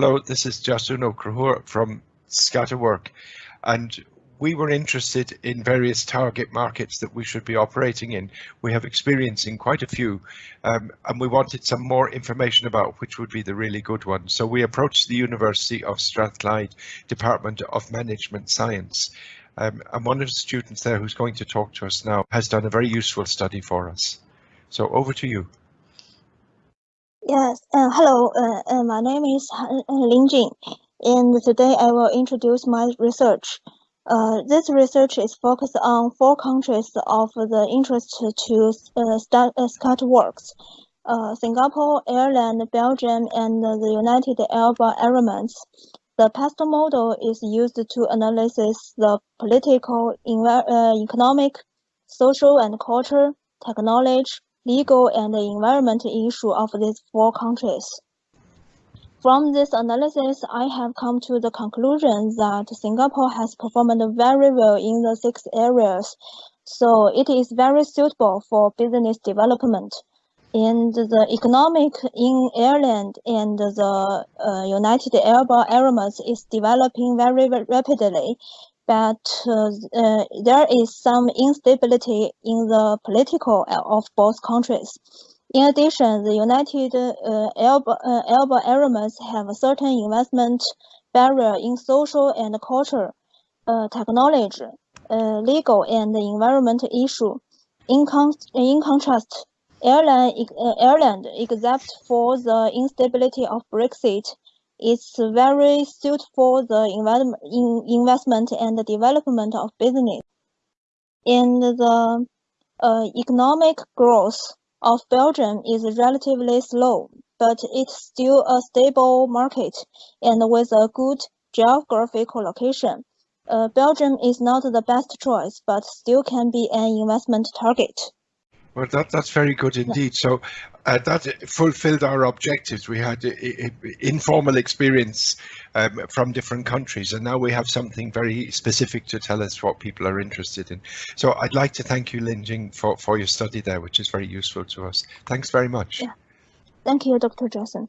Hello, this is Jasun Okrahur from Scatterwork, and we were interested in various target markets that we should be operating in. We have experience in quite a few, um, and we wanted some more information about which would be the really good ones. So we approached the University of Strathclyde Department of Management Science. Um, and one of the students there who's going to talk to us now has done a very useful study for us. So over to you. Yes, uh, hello, uh, uh, my name is uh, Lin Jing, and today I will introduce my research. Uh, this research is focused on four countries of the interest to uh, start, uh, Scatterworks, uh, Singapore, Ireland, Belgium, and the United Arab Emirates. The PAST model is used to analyze the political, uh, economic, social and culture, technology, legal and environmental issue of these four countries. From this analysis, I have come to the conclusion that Singapore has performed very well in the six areas, so it is very suitable for business development. And the economic in Ireland and the uh, United Arab Emirates is developing very rapidly, but uh, uh, there is some instability in the political of both countries. In addition, the United uh, Arab, uh, Arab Emirates have a certain investment barrier in social and culture, uh, technology, uh, legal and environmental issue. In, con in contrast, Ireland, uh, Ireland, except for the instability of Brexit, it's very suited for the investment and development of business. And the uh, economic growth of Belgium is relatively slow, but it's still a stable market and with a good geographical location. Uh, Belgium is not the best choice, but still can be an investment target. Well, that, that's very good indeed. So uh, that fulfilled our objectives. We had a, a, informal experience um, from different countries, and now we have something very specific to tell us what people are interested in. So I'd like to thank you, Lin Jing, for, for your study there, which is very useful to us. Thanks very much. Yeah. Thank you, Dr. Johnson.